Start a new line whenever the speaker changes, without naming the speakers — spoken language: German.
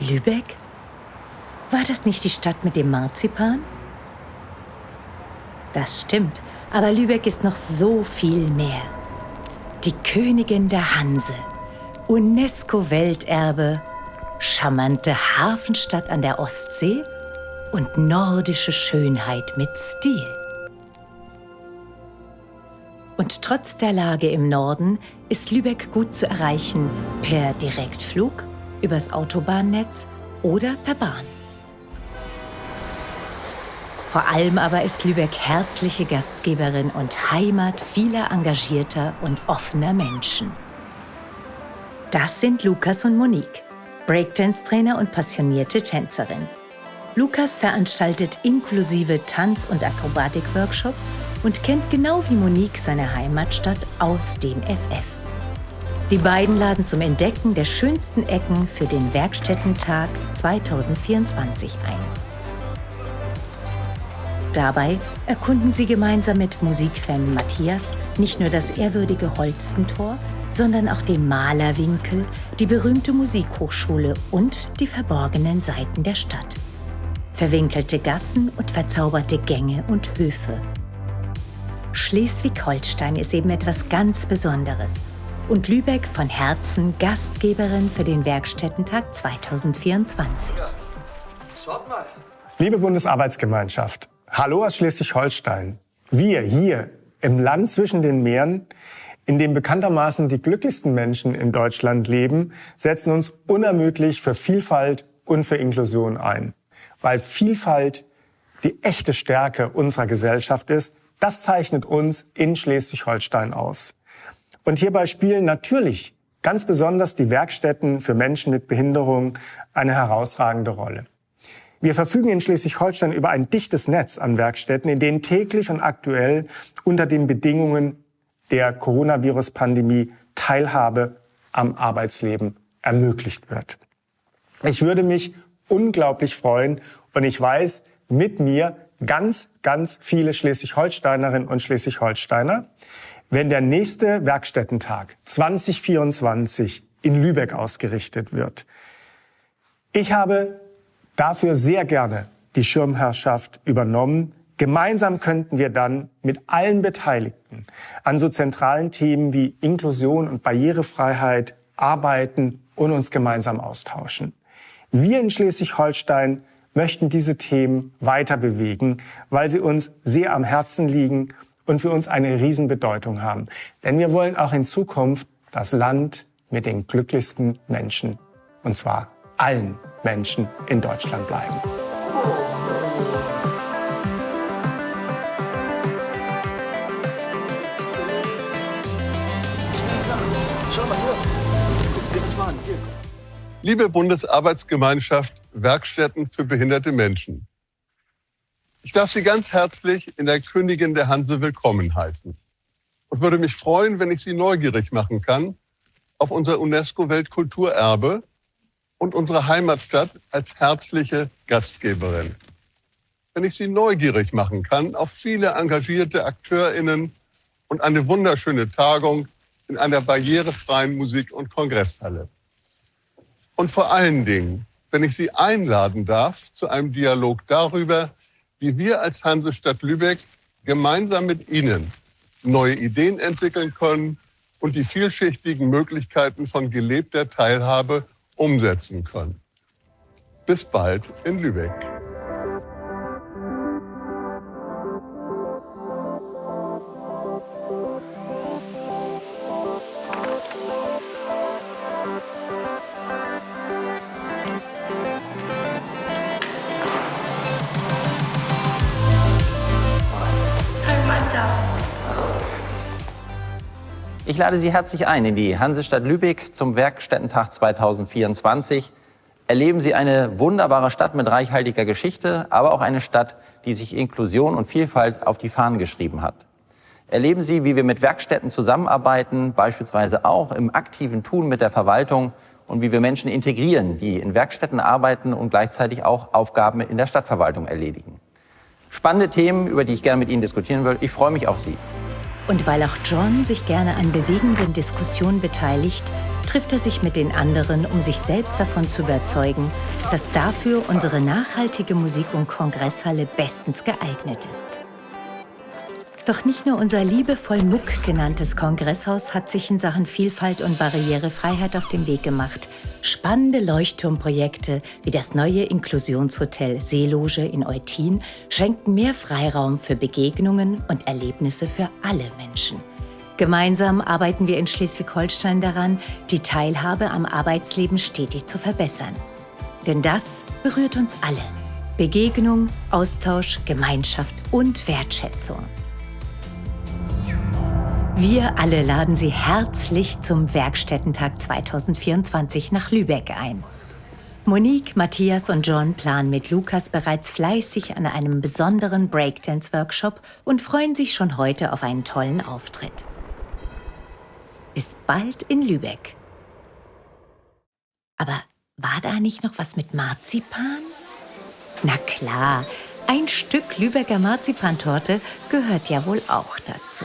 Lübeck? War das nicht die Stadt mit dem Marzipan? Das stimmt, aber Lübeck ist noch so viel mehr. Die Königin der Hanse, UNESCO-Welterbe, charmante Hafenstadt an der Ostsee und nordische Schönheit mit Stil. Und trotz der Lage im Norden ist Lübeck gut zu erreichen per Direktflug, übers Autobahnnetz oder per Bahn. Vor allem aber ist Lübeck herzliche Gastgeberin und Heimat vieler engagierter und offener Menschen. Das sind Lukas und Monique, Breakdance-Trainer und passionierte Tänzerin. Lukas veranstaltet inklusive Tanz- und Akrobatik-Workshops und kennt genau wie Monique seine Heimatstadt aus dem FF. Die beiden laden zum Entdecken der schönsten Ecken für den Werkstättentag 2024 ein. Dabei erkunden sie gemeinsam mit Musikfan Matthias nicht nur das ehrwürdige Holstentor, sondern auch den Malerwinkel, die berühmte Musikhochschule und die verborgenen Seiten der Stadt. Verwinkelte Gassen und verzauberte Gänge und Höfe. Schleswig-Holstein ist eben etwas ganz Besonderes und Lübeck von Herzen Gastgeberin für den Werkstättentag 2024.
Liebe Bundesarbeitsgemeinschaft, hallo aus Schleswig-Holstein. Wir hier im Land zwischen den Meeren in dem bekanntermaßen die glücklichsten Menschen in Deutschland leben, setzen uns unermüdlich für Vielfalt und für Inklusion ein. Weil Vielfalt die echte Stärke unserer Gesellschaft ist, das zeichnet uns in Schleswig-Holstein aus. Und hierbei spielen natürlich ganz besonders die Werkstätten für Menschen mit Behinderung eine herausragende Rolle. Wir verfügen in Schleswig-Holstein über ein dichtes Netz an Werkstätten, in denen täglich und aktuell unter den Bedingungen der Coronavirus-Pandemie Teilhabe am Arbeitsleben ermöglicht wird. Ich würde mich unglaublich freuen und ich weiß mit mir ganz, ganz viele Schleswig-Holsteinerinnen und Schleswig-Holsteiner, wenn der nächste Werkstättentag 2024 in Lübeck ausgerichtet wird. Ich habe dafür sehr gerne die Schirmherrschaft übernommen, Gemeinsam könnten wir dann mit allen Beteiligten an so zentralen Themen wie Inklusion und Barrierefreiheit arbeiten und uns gemeinsam austauschen. Wir in Schleswig-Holstein möchten diese Themen weiter bewegen, weil sie uns sehr am Herzen liegen und für uns eine Riesenbedeutung haben. Denn wir wollen auch in Zukunft das Land mit den glücklichsten Menschen, und zwar allen Menschen in Deutschland bleiben.
Liebe Bundesarbeitsgemeinschaft Werkstätten für behinderte Menschen. Ich darf Sie ganz herzlich in der Königin der Hanse willkommen heißen und würde mich freuen, wenn ich Sie neugierig machen kann auf unser UNESCO-Weltkulturerbe und unsere Heimatstadt als herzliche Gastgeberin. Wenn ich Sie neugierig machen kann auf viele engagierte AkteurInnen und eine wunderschöne Tagung in einer barrierefreien Musik- und Kongresshalle. Und vor allen Dingen, wenn ich Sie einladen darf zu einem Dialog darüber, wie wir als Hansestadt Lübeck gemeinsam mit Ihnen neue Ideen entwickeln können und die vielschichtigen Möglichkeiten von gelebter Teilhabe umsetzen können. Bis bald in Lübeck.
Ich lade Sie herzlich ein in die Hansestadt Lübeck zum Werkstättentag 2024. Erleben Sie eine wunderbare Stadt mit reichhaltiger Geschichte, aber auch eine Stadt, die sich Inklusion und Vielfalt auf die Fahnen geschrieben hat. Erleben Sie, wie wir mit Werkstätten zusammenarbeiten, beispielsweise auch im aktiven Tun mit der Verwaltung und wie wir Menschen integrieren, die in Werkstätten arbeiten und gleichzeitig auch Aufgaben in der Stadtverwaltung erledigen. Spannende Themen, über die ich gerne mit Ihnen diskutieren will. Ich freue mich auf Sie.
Und weil auch John sich gerne an bewegenden Diskussionen beteiligt, trifft er sich mit den anderen, um sich selbst davon zu überzeugen, dass dafür unsere nachhaltige Musik- und Kongresshalle bestens geeignet ist. Doch nicht nur unser liebevoll Muck genanntes Kongresshaus hat sich in Sachen Vielfalt und Barrierefreiheit auf den Weg gemacht. Spannende Leuchtturmprojekte wie das neue Inklusionshotel Seeloge in Eutin schenken mehr Freiraum für Begegnungen und Erlebnisse für alle Menschen. Gemeinsam arbeiten wir in Schleswig-Holstein daran, die Teilhabe am Arbeitsleben stetig zu verbessern. Denn das berührt uns alle. Begegnung, Austausch, Gemeinschaft und Wertschätzung. Wir alle laden Sie herzlich zum Werkstättentag 2024 nach Lübeck ein. Monique, Matthias und John planen mit Lukas bereits fleißig an einem besonderen Breakdance-Workshop und freuen sich schon heute auf einen tollen Auftritt. Bis bald in Lübeck. Aber war da nicht noch was mit Marzipan? Na klar, ein Stück Lübecker Marzipantorte gehört ja wohl auch dazu.